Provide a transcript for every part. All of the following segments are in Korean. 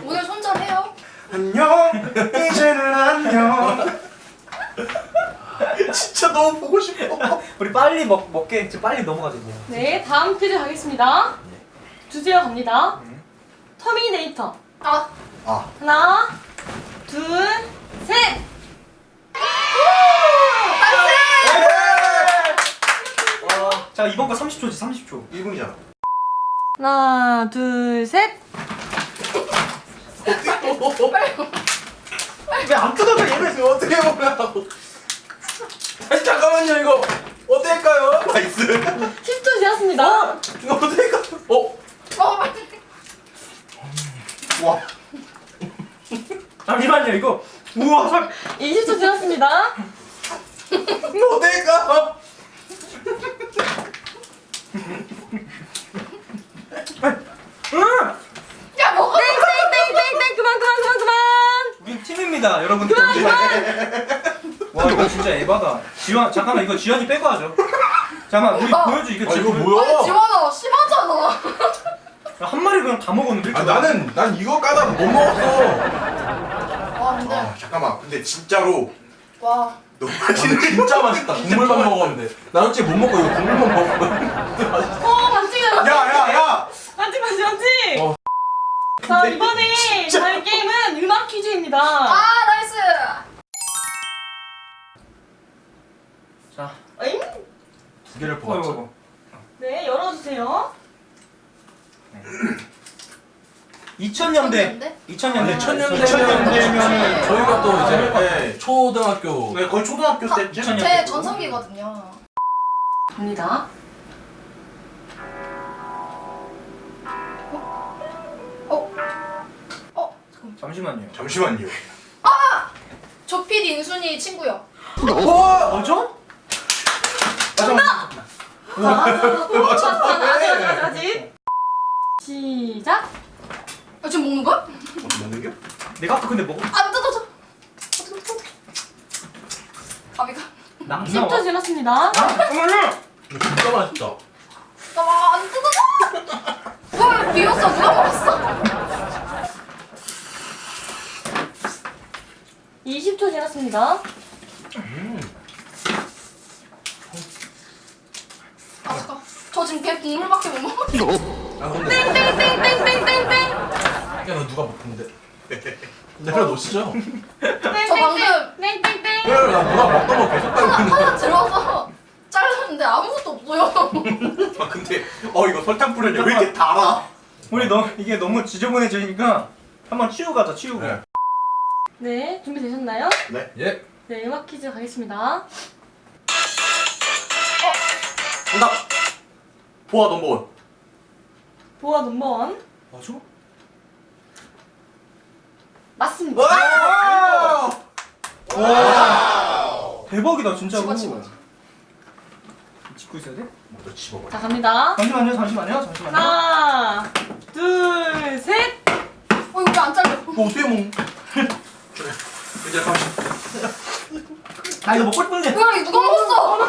오늘 손절해요. 안녕 이제는 안녕 진짜 너무 보고 싶어 우리 빨리 먹, 먹게 지금 빨리 넘어가자. 네, 다음 퀴즈 가겠습니다. 주제어 갑니다. 터미네이터. 아, 아 하나, 둘, 셋! 어, 자 이번 거 30초지 30초 1분이잖아 하나, 둘, 셋! 왜안 얘를 지금 어떻게 보려고 아니 잠깐만요 이거 어떻게 할까요? nice 10초 지났습니다. 이거 어떻게 할까요? 어? 어, 빨리. 와 잠시만요 이거 우와 살 20초 지났습니다. 이거 어떻게 할까? 응! 야, 먹어. 땡땡땡땡땡 그만 그만 그만 그만! 팀입니다 여러분들 와 이거 진짜 에바다 지원 잠깐만 이거 지원이 빼고 하죠 잠깐만 우리 어. 보여줘 이거 아 지금 이거 뭐야? 지원아, 심하잖아. 한 마리 그냥 다 먹었는데 아 나는 난 이거 까다 못 먹었어 와, 근데. 아 잠깐만 근데 진짜로 와. 너무 맛있는 진짜 맛있다. 국물만 먹었는데. 나 솔직히 못 먹고 이거 국물만 먹었거든. 어, 반칙이야. 야야야 반칙 반칙 반칙! 어. 자, 이번에 퀴즈입니다. 아, nice. 자 어잉? 두 개를 어, 뽑았죠. 이거 네, 열어주세요. 2000년대 2000년대 2000년대면 저희가 또 이제 네. 초등학교 네, 거의 초등학교 때쯤? 천- 제 전성기거든요. 갑니다. 잠시만요 잠시만요 조피디 인순이 친구요. 뭐죠? 정답! 자, 아직, 아직, 아직, 아직. 시작! 아, 지금 먹는 거야? 어디 먹는 게? 내가 아까 근데 먹어 안 뜯어져. 나 10초 지났습니다. 아, 잠깐만요 이거 진짜 맛있다. 아, 안 뜯어져. 뭘 비웠어? 누가 먹었어? 20초 지났습니다. 아, 잠깐. 저 지금 걔 국물밖에 못 먹어. 아 근데 땡땡땡땡땡땡! 야너 누가 먹는데? 내려 놓으시죠. 저 방금- 땡땡땡! 그래 나 누가 먹던 거 계속 따고 있는데. 하나 들어서 잘랐는데 아무것도 없어요. 아 근데 어 이거 설탕 뿌렸냐 왜 이렇게 달아? 우리 너 이게 너무 지저분해지니까 한번 치우고 가자 치우고 네. 네, 준비되셨나요? 예. 네, 음악 퀴즈 가겠습니다. 정답 보아 넘버원 보아 넘버원. 맞아? 맞습니다. 와! 와 대박이다 진짜로 집어, 집어. 짚고 있어야 돼? 먼저 집어봐 자, 갑니다. 잠시만요 잠시만요 잠시만요 하나, 둘, 셋! 어, 이거 왜안 잘려? 뭐 어떻게 먹 이제 잠시 아 이거 먹고 싶은데 뭐야, 이거 누가 먹었어?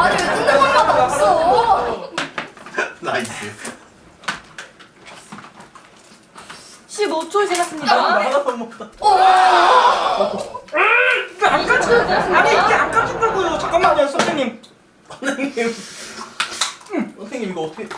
아니, 왜 뜯는 것마다 없어? nice 15초 나 지났습니다. 하나도 못 먹다 오! 이거 안 까지 아니 이게 안 까진다고요 잠깐만요 선생님 선생님 선생님 이거 어떻게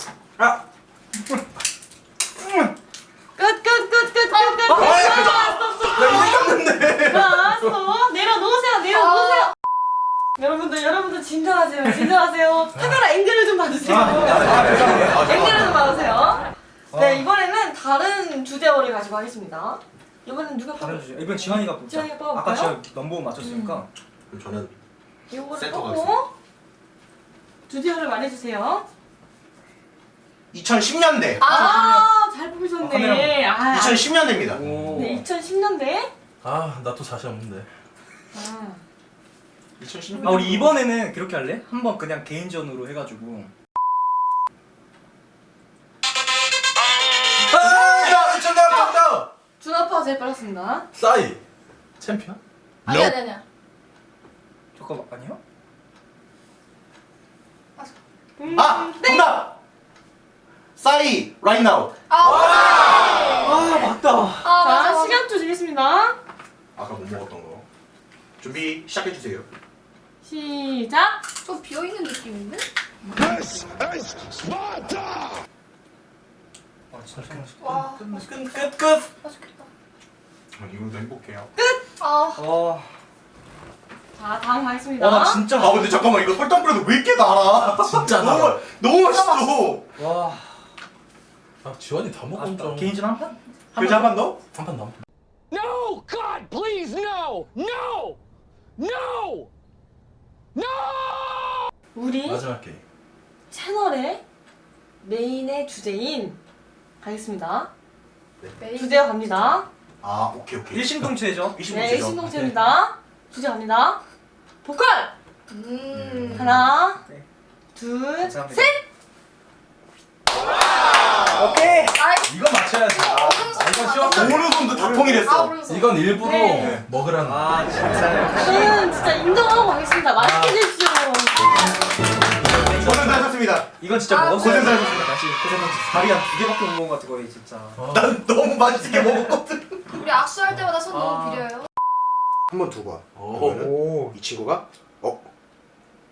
1라운드 가지고 하겠습니다. 이번엔 누가 뽑을까요? 이번 지환이가 뽑자. 지환이가 뽑을까요? 아까 제가 넘버 맞췄으니까. 음. 저는 이거를 뽑고 드디어를 말해주세요. 2010년대. 아, 아, 잘 뽑으셨네. 아, 2010년대입니다. 아. 오. 네, 2010년대. 아, 나 또 사실 없는데. 아. 2010년대. 아, 우리 이번에는 그렇게 할래? 한번 그냥 개인전으로 해가지고. 제일 빨랐습니다. 싸이. 챔피언? 아니야, 아니야, 아니야. 잠깐만 아니요? 음, 아 정답 싸이 right now. 아, 아 맞다. 아 자, 맞아. 시간 주시겠습니다. 아까 못 먹었던 거. 준비 시작해 주세요. 시작. 좀 비어 있는 느낌인데? 아 진짜 맛있다. 와, 끝끝 끝. 맛있겠다. 아, 이걸도 행복해요. 아, 와. 자, 다음 가겠습니다. 와나 진짜. 아 근데 잠깐만 이거 설탕 뿌려도 왜 이렇게 달아? 진짜 너무 달아. 너무 맛있어. 와. 아 지원이 다 먹었죠. 아쉽다. 개인전 한 판? 그자 한번 더? 한판 남. No! God, please, no! No! No! No! 우리 마지막 게임. 채널의 메인의 주제인 가겠습니다. 메인. 주제 갑니다. 아 오케이 오케이. 일심동체죠. 네, 이신동체죠. 일신동체입니다. 주제 갑니다. 보컬 음. 하나, 네. 둘, 감사합니다. 셋. 오케이. 아이, 이거 맞춰야지. 아, 이건 쉬웠다. 오른손도 다 아, 통일했어. 오른손. 이건 일부러 네. 먹으라는. 아 진짜. 저는 진짜 인정하고 가겠습니다. 맛있게 드십시오. 고생 하셨습니다. 이건 진짜 아, 먹었어야 고생 돼. 많으셨습니다. 다시 고생하셨어. 다리 한 두 개밖에 못 먹은 것 같아 거의 진짜. 어. 난 너무 맛있게 먹었거든. 우리 악수할 때마다 손 아. 너무 비려요. 한 번. 오. 그러면은 오. 이 친구가